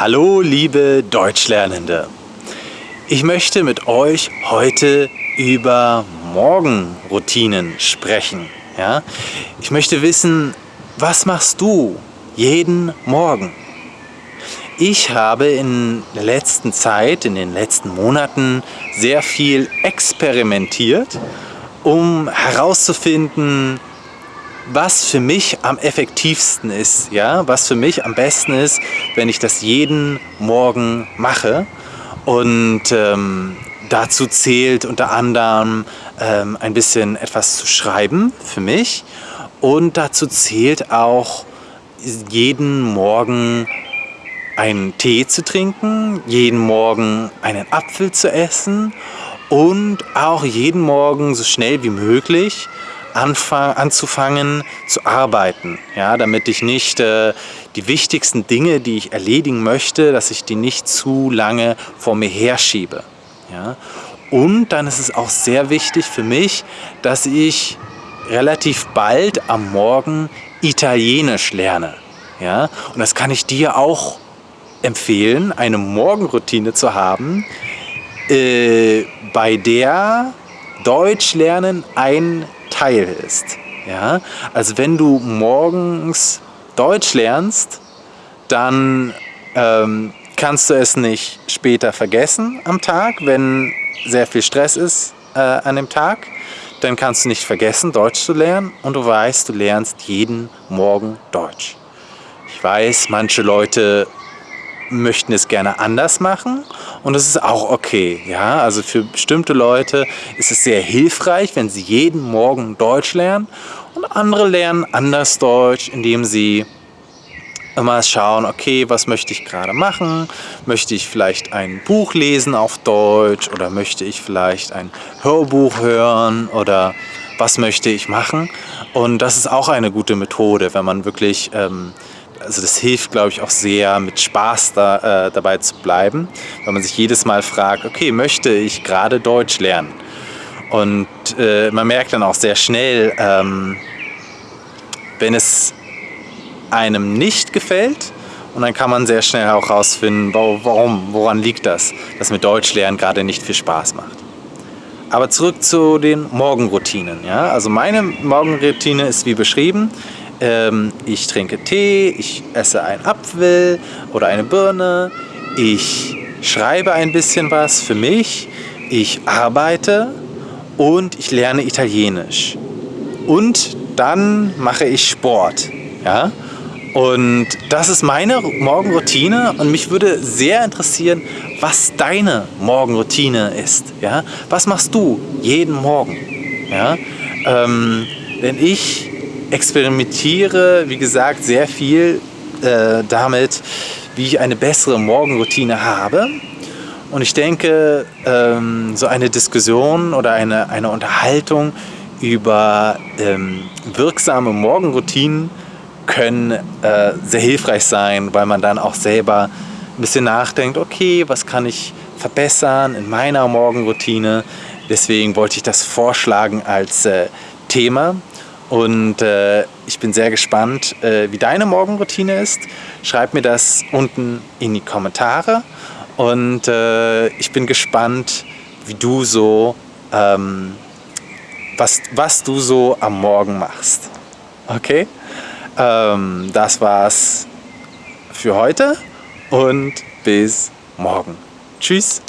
Hallo liebe Deutschlernende! Ich möchte mit euch heute über Morgenroutinen sprechen. Ja? Ich möchte wissen, was machst du jeden Morgen? Ich habe in der letzten Zeit, in den letzten Monaten sehr viel experimentiert, um herauszufinden, was für mich am effektivsten ist, ja, was für mich am besten ist, wenn ich das jeden Morgen mache. Und ähm, dazu zählt unter anderem ähm, ein bisschen etwas zu schreiben für mich. Und dazu zählt auch jeden Morgen einen Tee zu trinken, jeden Morgen einen Apfel zu essen und auch jeden Morgen so schnell wie möglich anzufangen zu arbeiten, ja, damit ich nicht äh, die wichtigsten Dinge, die ich erledigen möchte, dass ich die nicht zu lange vor mir herschiebe. Ja. Und dann ist es auch sehr wichtig für mich, dass ich relativ bald am Morgen Italienisch lerne. Ja. Und das kann ich dir auch empfehlen, eine Morgenroutine zu haben, äh, bei der Deutsch lernen ein Teil ist. Ja? Also wenn du morgens Deutsch lernst, dann ähm, kannst du es nicht später vergessen am Tag, wenn sehr viel Stress ist äh, an dem Tag. Dann kannst du nicht vergessen, Deutsch zu lernen und du weißt, du lernst jeden Morgen Deutsch. Ich weiß, manche Leute möchten es gerne anders machen und das ist auch okay. Ja? Also für bestimmte Leute ist es sehr hilfreich, wenn sie jeden Morgen Deutsch lernen und andere lernen anders Deutsch, indem sie immer schauen, okay, was möchte ich gerade machen? Möchte ich vielleicht ein Buch lesen auf Deutsch oder möchte ich vielleicht ein Hörbuch hören oder was möchte ich machen? Und das ist auch eine gute Methode, wenn man wirklich ähm, also das hilft, glaube ich, auch sehr, mit Spaß da, äh, dabei zu bleiben, weil man sich jedes Mal fragt, okay, möchte ich gerade Deutsch lernen? Und äh, man merkt dann auch sehr schnell, ähm, wenn es einem nicht gefällt, und dann kann man sehr schnell auch herausfinden, warum, woran liegt das, dass mir Deutsch lernen gerade nicht viel Spaß macht. Aber zurück zu den Morgenroutinen. Ja? Also meine Morgenroutine ist wie beschrieben, ähm, ich trinke Tee, ich esse einen Apfel oder eine Birne, ich schreibe ein bisschen was für mich, ich arbeite und ich lerne Italienisch. Und dann mache ich Sport. Ja? Und das ist meine Morgenroutine und mich würde sehr interessieren, was deine Morgenroutine ist. Ja? Was machst du jeden Morgen? Ja? Ähm, denn ich experimentiere, wie gesagt, sehr viel äh, damit, wie ich eine bessere Morgenroutine habe. Und ich denke, ähm, so eine Diskussion oder eine, eine Unterhaltung über ähm, wirksame Morgenroutinen können äh, sehr hilfreich sein, weil man dann auch selber ein bisschen nachdenkt, okay, was kann ich verbessern in meiner Morgenroutine. Deswegen wollte ich das vorschlagen als äh, Thema. Und äh, ich bin sehr gespannt, äh, wie deine Morgenroutine ist. Schreib mir das unten in die Kommentare. Und äh, ich bin gespannt, wie du so, ähm, was, was du so am Morgen machst. Okay? Ähm, das war's für heute und bis morgen. Tschüss.